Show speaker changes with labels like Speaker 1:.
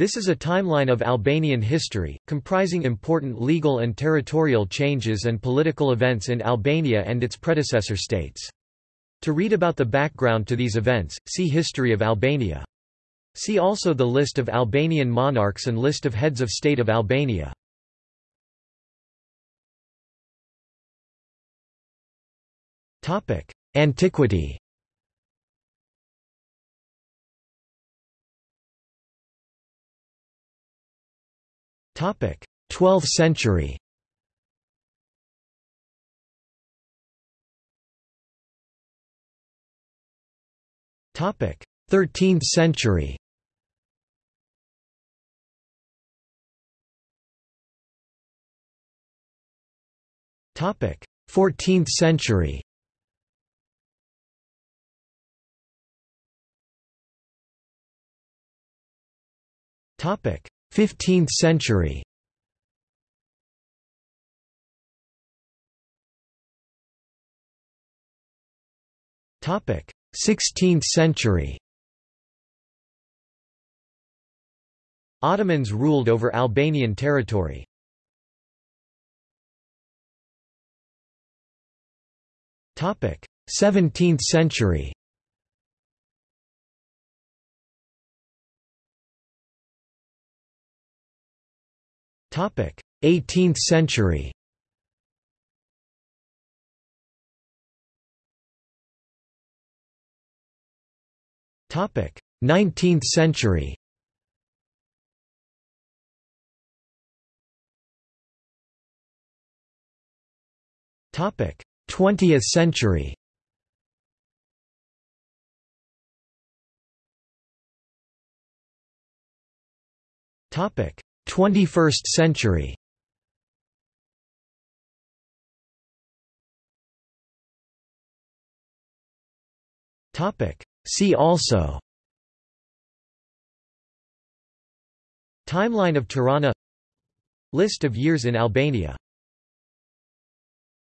Speaker 1: This is a timeline of Albanian history, comprising important legal and territorial changes and political events in Albania and its predecessor states. To read about the background to these events, see History of Albania. See also the list of Albanian monarchs and list of heads of state of Albania. Antiquity 12th century. Topic: 13th century. Topic: 14th century. Topic: 15th century. Topic 16th century. Ottomans ruled over Albanian territory. Topic 17th century 18th century. Topic. 19th century. Topic. 20th century. Topic 21st century. See also. Timeline of Tirana. List of years in Albania